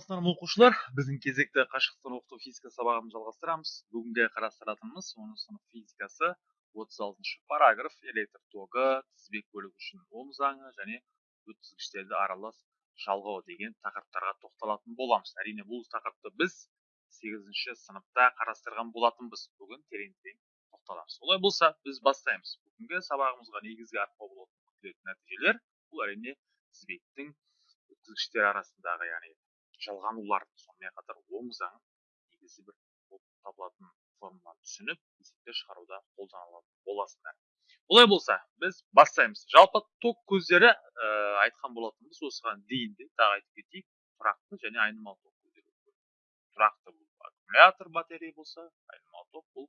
саламатсыздар ма оқушылар біздің кезекті қашықтықтан оқыту физика сабағын жалғастырамыз. Бүгінгі қарастыратынымыз он сынып физикасы отыз алтыншы параграф электр тогы тізбек бөлігі үшін ом заңы және өткізгіштерді аралас жалғау деген тақырыптарға тоқталатын боламыз. Әрине бұл тақырыпты біз сегізінші сыныпта қарастырған болатынбыз. Бүгін терең терең тоқталамыз. Олай болса біз бастаймыз. Бүгінгі сабағымызға негізгі арқау болатын күтілетін нәтижелер бұл әрине тізбектің өткізгіштер арасындағы яғни жалғанулар сонымен қатар оң заң негізі бір болып табылатын формуланы түсініп есептер шығаруда қолданылатын боласыңдар олай болса біз бастаймыз. Жалпы ток көздері ә, айтқан болатынбыз осыған дейін де тағы айтып кетейік. Тұрақты және айнымалы ток көздері тұрақты бұл аккумулятор батарея болса айнымалы ток бұл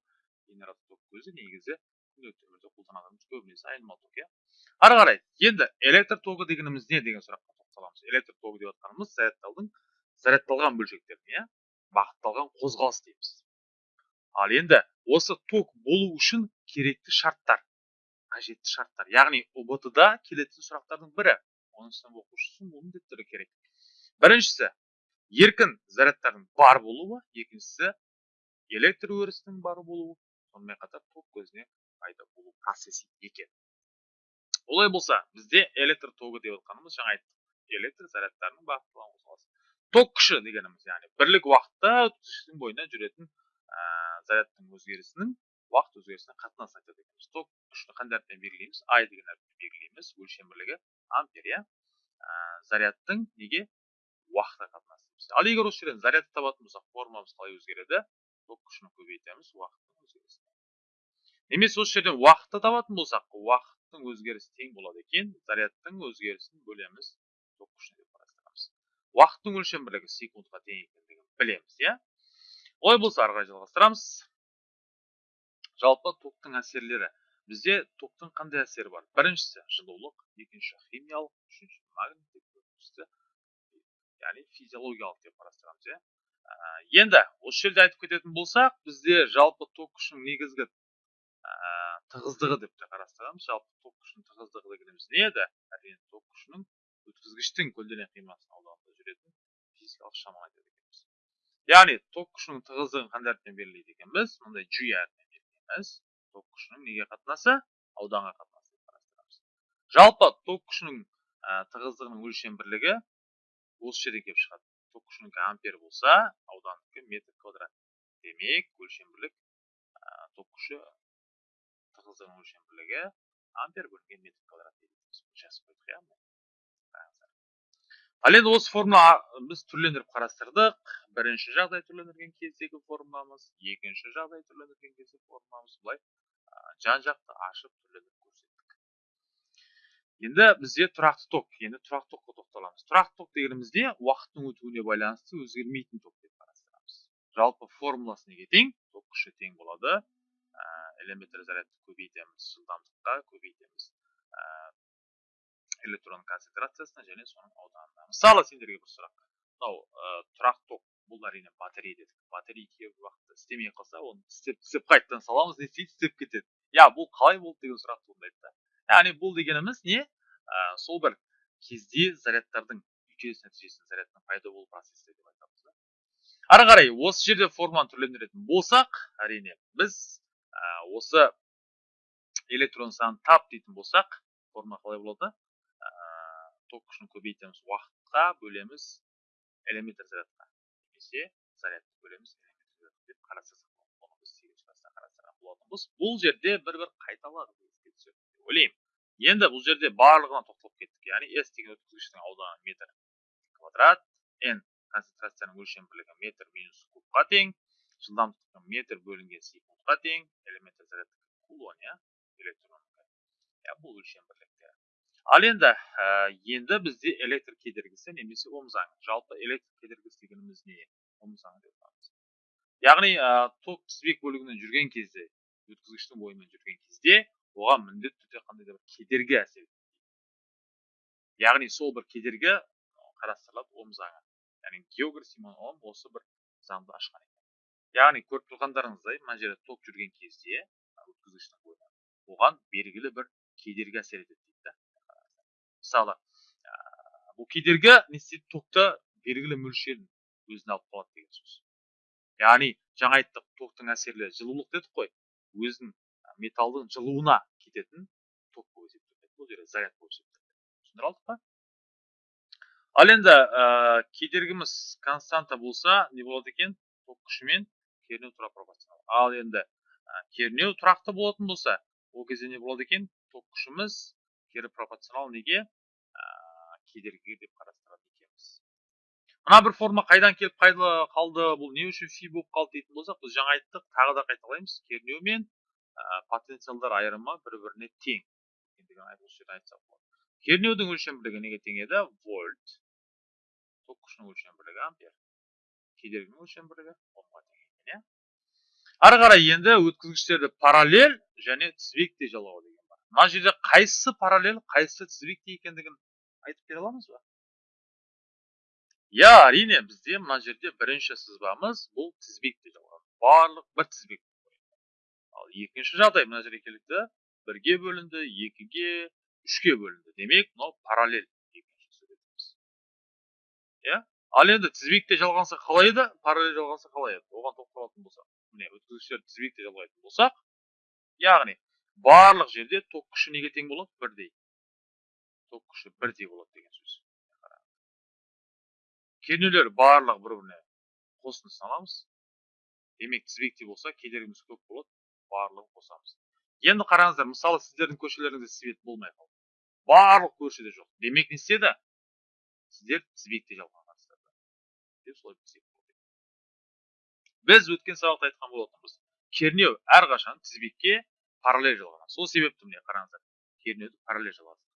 генератор ток көзі негізі күнделікті өмірде қолданатынымыз көбінесе айнымалы ток иә. Ары қарай енді электр тогы дегеніміз не деген сұраққа тоқталамыз. Электр тогы деп жатқанымыз зарядтаудың зарядталған бөлшектеріне иә бағытталған қозғалыс дейміз. Ал енді осы ток болу үшін керекті шарттар қажетті шарттар. Яғни ұбт да келетін сұрақтардың бірі он сынып оқушысы міндетті керек. Біріншісі еркін зарядтардың бар болуы екіншісі электр өрісінің бар болуы сонымен қатар ток көзіне пайда болу процесі екен. Олай болса бізде электр тогы деп отқанымыз жаңа айттық. Электр зарядтарының бағытталған қозғалысы. Ток күші дегеніміз яғни бірлік уақытта өткізгіштің бойында жүретін ә, зарядтың өзгерісінің уақыт өзгерісіне қатынасын айтады екенбіз ток күшін қандай әріппен белгілейміз ай деген әріппен белгілейміз өлшем бірлігі ампер иә? Зарядтың неге? Уақытқа қатынасы ал егер осы жерден зарядты табатын болсақ формуламыз қалай өзгереді? Ток күшін көбейтеміз уақыттың өзгерісіне. Немесе осы жерден уақытты табатын болсақ уақыттың өзгерісі тең болады екен зарядтың өзгерісін бөлеміз ток қарастырамыз уақыттың өлшем бірлігі секундқа тең екендігін білеміз иә? Олай болса ары қарай жалғастырамыз. Жалпы токтың әсерлері. Бізде токтың қандай әсері бар? Біріншісі жылулық. Екінші химиялық. Үшінші магниттік төртіншісі яғни физиологиялық деп қарастырамыз иә? Енді осы жерде айтып кететін болсақ бізде жалпы ток күшінің негізгі тығыздығы деп те қарастырамыз. Жалпы ток күшінің тығыздығы дегеніміз не еді? Әрине ток күшінің өткізгіштің көлденең қимасының ауданында жүретін физикалық шаманы айтады екенбіз яғни ток күшінің тығыздығын қандай әріппен белгілейді екенбіз мындай g әріпімен белгілейміз ток күшінің неге қатынасы ауданға қатынасы деп қарастырамыз жалпы ток күшінің тығыздығының өлшем бірлігі осы жерден келіп шығады ток күшінікі ампер болса аудандікі метр квадрат демек өлшем бірлік ток күші тығыздығының өлшем бірлігі ампер бөлінген метр квадрат жазып қойдық иә ал енді осы формула біз түрлендіріп қарастырдық. Бірінші жағдай түрлендірген кездегі формуламыз екінші жағдай түрлендірген кездегі формуламыз былай жан жақты ашып түрлендіріп көрсеттік. Енді бізде тұрақты ток енді тұрақты токқа тоқталамыз. Тұрақты ток дегенімізде уақыттың өтуіне байланысты өзгермейтін ток деп қарастырамыз. Жалпы формуласы неге тең ток күші тең болады. Элементар зарядты көбейтеміз жылдамдыққа көбейтеміз. Электрон концентрациясына және соның ауданына мысалы сендерге бір сұрақ. Мынау ә, тұрақ ток бұл әрине батарея дедік. Батарея кейбір уақытта істемей қалса оны істеп істеп қайтадан саламыз не істейді істеп кетеді. Иә бұл қалай болды? деген сұрақ туындайды да. Яғни бұл дегеніміз не? Ә, сол бір кезде зарядтардың үйкеліс нәтижесінде зарядтың пайда болу процесі деп айтамыз да. Ары қарай осы жерде форманы түрлендіретін болсақ әрине біз ә, осы электрон санын тап дейтін болсақ форма қалай болады? Ток күшін көбейтеміз уақытқа бөлеміз элементар зарядқа. Немесе зарядты бөлеміз деп қарастырсақ оны біз сегізінші класста қарастырған болатынбыз. Бұл жерде бір бір қайталады деп ойлаймын. Енді бұл жерде барлығына тоқталып кеттік. Яғни s деген өткізгіштің ауданы метр квадрат n концентрацияның өлшем бірлігі метр минус кубқа тең жылдамдықтың метр бөлінген секундқа тең элементар зарядтікі кулон иә электрон бұл өлшем бірліктері ал енді ә, енді бізде электр кедергісі немесе ом заңы жалпы электр кедергісі дегеніміз не? Ом заңы деп атаймыз. Яғни ә, ток тізбек бөлігімен жүрген кезде өткізгіштің бойымен жүрген кезде оған міндетті түрде қандай да бір кедергі әсер етеді яғни сол бір кедергі қарастырылады ом заңы яғни геогр симон ом осы бір заңды ашқан екен. Яғни көріп тұрғандарыңыздай мына жерде ток жүрген кезде өткізгіштің бойына оған белгілі бір кедергі әсер етеді. Мысалы бұл кедергі не істейді токты белгілі мөлшерін өзіне алып қалады деген сөз. Яғни жаңа айттық токтың әсерлі жылулық дедік қой. Өзінің металдың жылуына кететін ток болып есептеледі бұл жерде заряд болып есептеледі түсіндіре алдық па? Ал енді ә, кедергіміз константа болса не болады екен? Ток күшімен кернеу тура пропорционал ал енді ә, кернеу тұрақты болатын болса ол кезде не болады екен? Ток күшіміз кері пропорционал неге? Кедергіге деп қарастырады екенбіз. Мына бір форма қайдан келіп қайда қалды бұл не үшін фи болып қалды дейтін болсақ біз жаңа айттық тағы да қайталаймыз. Кернеу мен ә, потенциалдар айырымы бір біріне тең айтсақ болады. Кернеудің өлшем бірлігі неге тең еді? Вольт. Ток күшінің өлшем бірлігі ампер. Кедергінің өлшем бірлігі тең екен иә? Ары қарай енді өткізгіштерді параллель және тізбекте жалғау деген бар. Мына жерде қайсысы параллель қайсысы тізбекте екендігін айтып бере аламыз ба иә әрине бізде мына жерде бірінші сызбамыз бұл тізбекте жалған барлық бір тізбек ал екінші жағдай мына жерге келді. бірге бөлінді екіге үшке бөлінді. Демек мынау параллель иә? Ал енді тізбекте жалғанса қалай еді? Параллель жалғанса қалай еді? Оған тоқталатын болсақ міне өткізгіштерді тізбекте жалғайтын болсақ яғни барлық жерде ток күші неге тең болады? Бірдей. Ток күші бірдей болады деген сөз кернеулер барлығы бір біріне қосындысын аламыз демек тізбекте болса кедергіміз көп болады барлығын қосамыз енді қараңыздар мысалы сіздердің көшелеріңізде свет болмай қалды барлық көшеде жоқ демек не істеді сіздер тізбекте жалғанғансыздар деп солай біз өткен сабақта айтқан болатынбыз кернеу әрқашан тізбекке параллель жалғанады сол себепті міне қараңыздар кернеуді параллель жалғады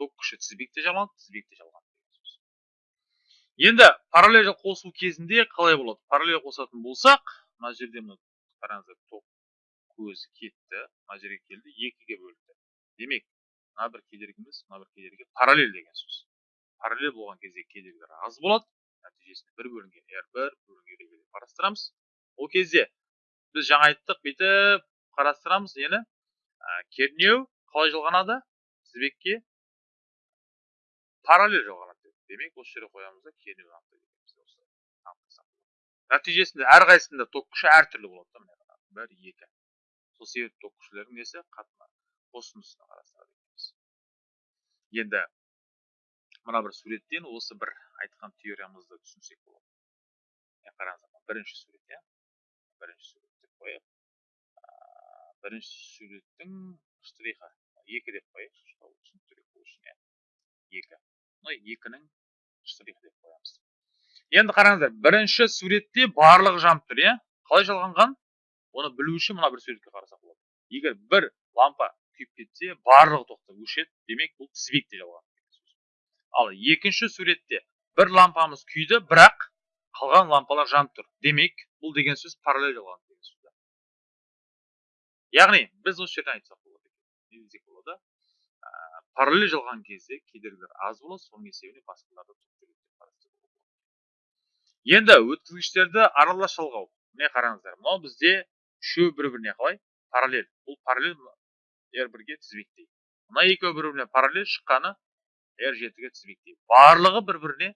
ток күші тізбекте жалғанады тізбекте жалғанады енді параллель қосу кезінде қалай болады? Параллель қосатын болсақ мына жерде мына қараңыздар ток көзі кетті мына жерге келді екіге бөлінді. Демек мына бір кедергіміз мына бір кедергі параллель деген сөз. Параллель болған кезде кедергілер аз болады нәтижесінде бір бөлінген r бір бөлінген деп қарастырамыз. Ол кезде біз жаңа айттық бүйтіп қарастырамыз нені? Ә, кернеу қалай жалғанады? Тізбекке параллель жалғанады демек осы жерге қоямыз да кернеу нәтижесінде әрқайсысында ток күші әртүрлі болады да міне бір екі сол себепті ток күшілердің несі қатына қосындысына қарастырады екенбіз енді мына бір суреттен осы бір айтқан теориямызды түсінсек болады қараңыздар бірінші сурет иә бірінші сурет деп қояйық бірінші суреттің штрихі екі деп қояйықшы түсініктірек болу үшін иә екі мына екінің штрихі деп қоямыз. Енді қараңыздар бірінші суретте барлығы жанып тұр иә? Қалай жалғанған? Оны білу үшін мына бір суретке қарасақ болады. Егер бір лампа күйіп кетсе барлығы тоқтап өшеді демек бұл тізбекте жалған ал екінші суретте бір лампамыз күйді бірақ қалған лампалар жанып тұр. Демек бұл деген сөз параллель жалған деген сөз яғни біз осы жерден айтсақ болады? Параллель жалған кезде кедергілер аз болады соның есебінен басқаларды енді өткізгіштерді аралас жалғау. Міне қараңыздар мынау бізде үшеуі бір біріне қалай? Параллель. Бұл параллель r бірге тізбектей мына екеуі бір біріне параллель шыққаны r жетіге тізбектей барлығы бір біріне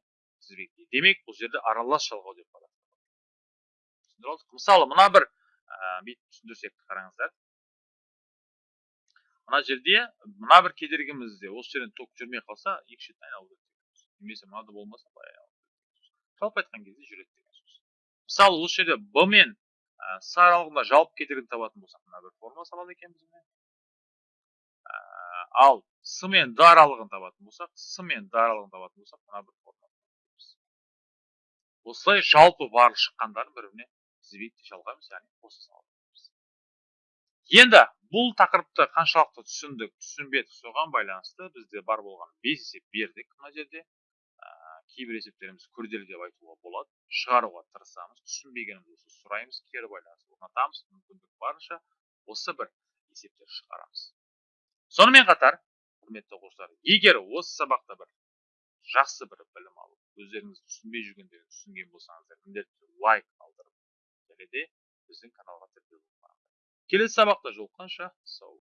тізбектей демек бұл жерде аралас жалғау деп мысалы мына бір бүйтіп түсіндірсек қараңыздар. Мына жерде мына бір кедергімізде осы жерден ток жүрмей қалса екі шетін айналып өтеді немесе мынада болмаса былай жалпы айтқан кезде жүреді деген сөз. Мысалы осы жерде б мен с аралығында жалпы кедергіні табатын болсақ мына бір формула салады екенбіз ал с мен д аралығын табатын болсақ с мен д аралығын табатын болсақ мына бір формула осылай жалпы барлық шыққандарын бір біріне тізбекте жалғаймыз яғни қоса саламыз енді бұл тақырыпты қаншалықты түсіндік түсінбедік соған байланысты бізде бар болған бес есеп бердік мына жерде. Ә, кейбір есептеріміз күрделі деп айтуға болады. Шығаруға тырысамыз түсінбегенімізді сұраймыз кері байланыс орнатамыз мүмкіндік барынша осы бір есептер шығарамыз. Сонымен қатар құрметті оқушылар егер осы сабақта бір жақсы бір білім алып өздеріңіз түсінбей жүргендерді түсінген болсаңыздар міндетті лайк қалдырып және де біздің каналға тіркеліп келесі сабақта жолыққанша сау